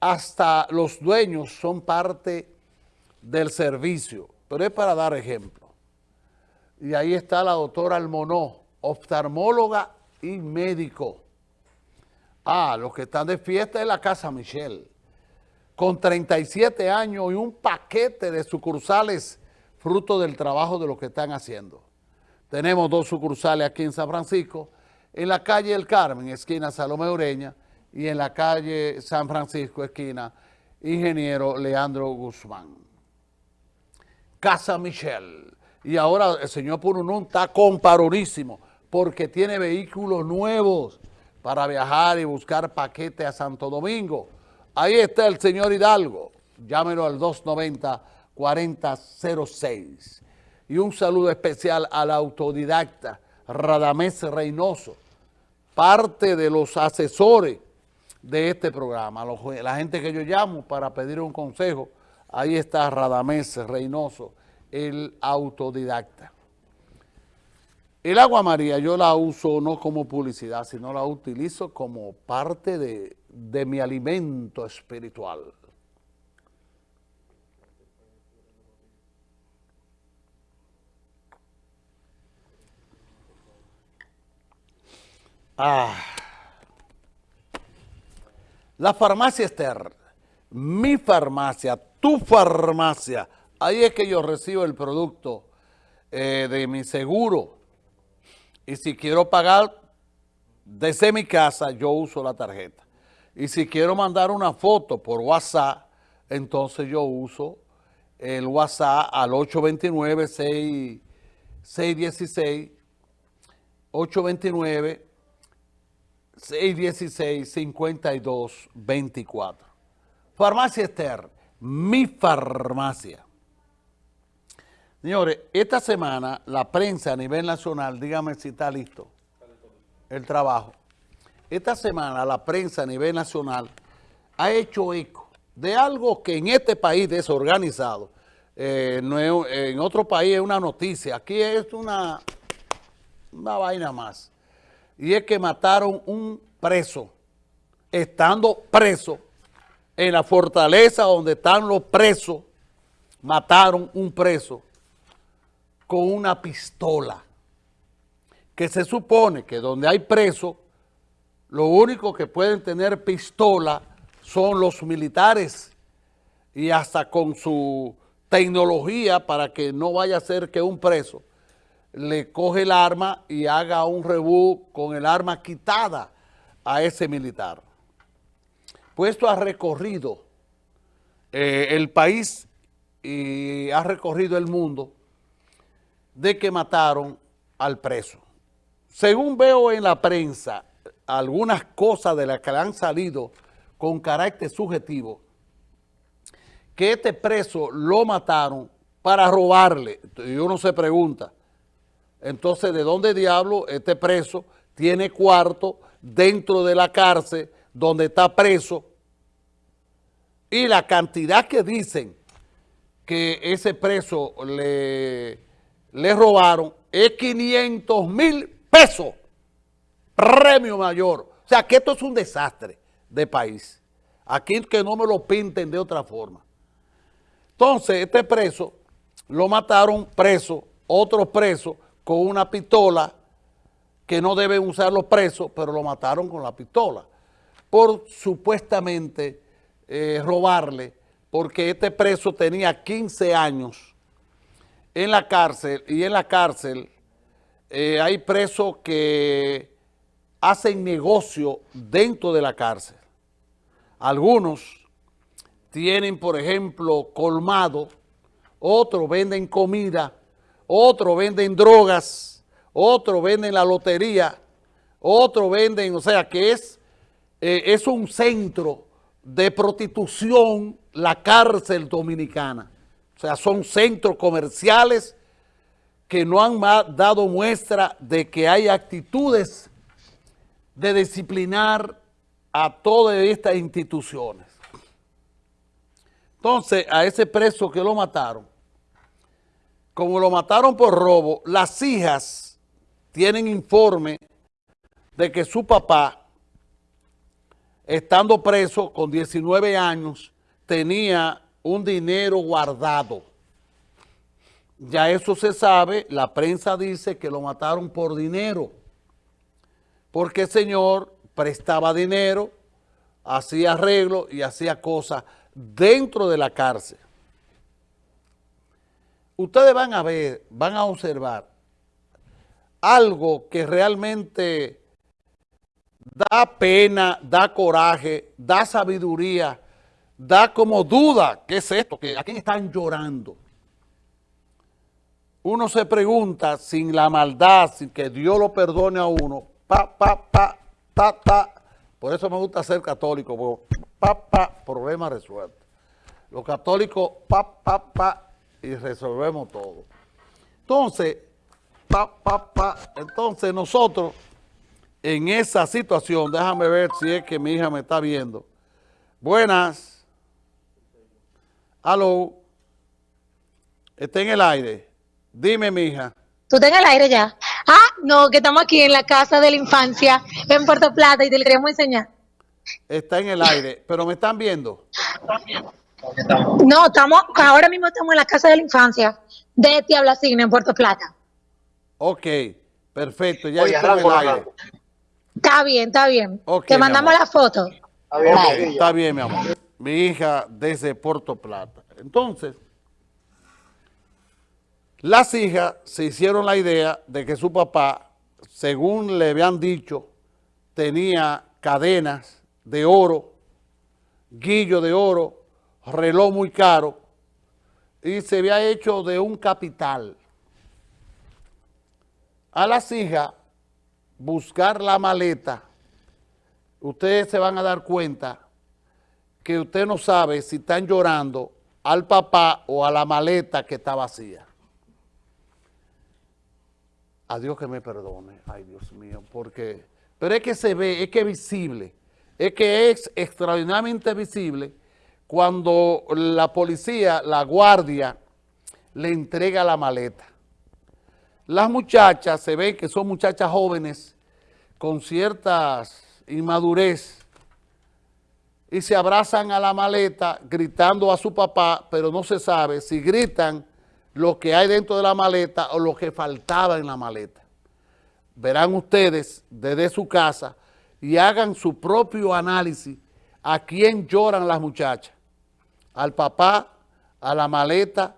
hasta los dueños son parte del servicio, pero es para dar ejemplo. Y ahí está la doctora Almonó, oftalmóloga y médico. Ah, los que están de fiesta en la Casa Michelle, con 37 años y un paquete de sucursales fruto del trabajo de lo que están haciendo. Tenemos dos sucursales aquí en San Francisco, en la calle El Carmen, esquina Salomé Ureña, y en la calle San Francisco, esquina Ingeniero Leandro Guzmán. Casa Michelle. Y ahora el señor Pununún está comparonísimo porque tiene vehículos nuevos para viajar y buscar paquetes a Santo Domingo. Ahí está el señor Hidalgo. Llámelo al 290-4006. Y un saludo especial al autodidacta Radamés Reynoso, parte de los asesores de este programa. La gente que yo llamo para pedir un consejo, ahí está Radamés Reynoso, el autodidacta. El agua María yo la uso no como publicidad, sino la utilizo como parte de, de mi alimento espiritual. Ah. La farmacia Esther, mi farmacia, tu farmacia, ahí es que yo recibo el producto eh, de mi seguro. Y si quiero pagar desde mi casa, yo uso la tarjeta. Y si quiero mandar una foto por WhatsApp, entonces yo uso el WhatsApp al 829-616, 829 616-5224. Farmacia Esther, mi farmacia. Señores, esta semana la prensa a nivel nacional, dígame si está listo el trabajo. Esta semana la prensa a nivel nacional ha hecho eco de algo que en este país desorganizado, eh, en otro país es una noticia, aquí es una, una vaina más y es que mataron un preso, estando preso en la fortaleza donde están los presos, mataron un preso con una pistola, que se supone que donde hay preso, lo único que pueden tener pistola son los militares y hasta con su tecnología para que no vaya a ser que un preso le coge el arma y haga un rebú con el arma quitada a ese militar. Puesto ha recorrido eh, el país y ha recorrido el mundo de que mataron al preso. Según veo en la prensa, algunas cosas de las que han salido con carácter subjetivo, que este preso lo mataron para robarle. Y uno se pregunta, entonces, ¿de dónde diablo este preso tiene cuarto dentro de la cárcel donde está preso? Y la cantidad que dicen que ese preso le, le robaron es 500 mil pesos, premio mayor. O sea, que esto es un desastre de país. Aquí que no me lo pinten de otra forma. Entonces, este preso lo mataron preso, otro preso, con una pistola que no deben usar los presos, pero lo mataron con la pistola, por supuestamente eh, robarle, porque este preso tenía 15 años en la cárcel, y en la cárcel eh, hay presos que hacen negocio dentro de la cárcel. Algunos tienen, por ejemplo, colmado, otros venden comida, otros venden drogas, otros venden la lotería, otros venden, o sea que es, eh, es un centro de prostitución la cárcel dominicana. O sea, son centros comerciales que no han dado muestra de que hay actitudes de disciplinar a todas estas instituciones. Entonces, a ese preso que lo mataron, como lo mataron por robo, las hijas tienen informe de que su papá estando preso con 19 años, tenía un dinero guardado. Ya eso se sabe, la prensa dice que lo mataron por dinero, porque el señor prestaba dinero, hacía arreglo y hacía cosas dentro de la cárcel. Ustedes van a ver, van a observar algo que realmente da pena, da coraje, da sabiduría, da como duda, ¿qué es esto? ¿A quién están llorando? Uno se pregunta sin la maldad, sin que Dios lo perdone a uno, pa, pa, pa, ta, ta. Por eso me gusta ser católico, pa, pa, problema resuelto. Los católicos, pa, pa, pa, y resolvemos todo. Entonces, pa, pa, pa, entonces nosotros en esa situación, déjame ver si es que mi hija me está viendo. Buenas. Aló. Está en el aire. Dime, mi hija. ¿Tú estás en el aire ya? Ah, no, que estamos aquí en la casa de la infancia, en Puerto Plata, y te lo queremos enseñar. Está en el aire, pero ¿me están viendo? No, estamos, ahora mismo estamos en la casa de la infancia de Tiablacina, en Puerto Plata. Ok, perfecto, ya está en el aire. Está bien, está bien. Te mandamos la foto. Está bien, está bien, mi amor. Mi hija desde Puerto Plata. Entonces, las hijas se hicieron la idea de que su papá, según le habían dicho, tenía cadenas de oro, guillo de oro, reloj muy caro, y se había hecho de un capital. A las hijas buscar la maleta, ustedes se van a dar cuenta que usted no sabe si están llorando al papá o a la maleta que está vacía. A Dios que me perdone, ay Dios mío, porque, pero es que se ve, es que es visible, es que es extraordinariamente visible cuando la policía, la guardia, le entrega la maleta. Las muchachas se ven que son muchachas jóvenes con ciertas inmadurez y se abrazan a la maleta gritando a su papá, pero no se sabe si gritan lo que hay dentro de la maleta o lo que faltaba en la maleta. Verán ustedes desde su casa y hagan su propio análisis a quién lloran las muchachas, al papá, a la maleta,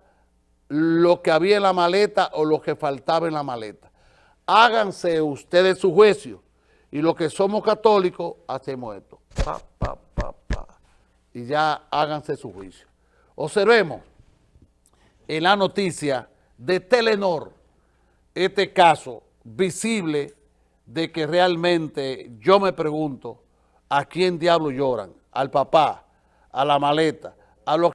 lo que había en la maleta o lo que faltaba en la maleta. Háganse ustedes su juicio y los que somos católicos hacemos esto. Y ya háganse su juicio. Observemos en la noticia de Telenor este caso visible de que realmente yo me pregunto a quién diablo lloran, al papá, a la maleta, a los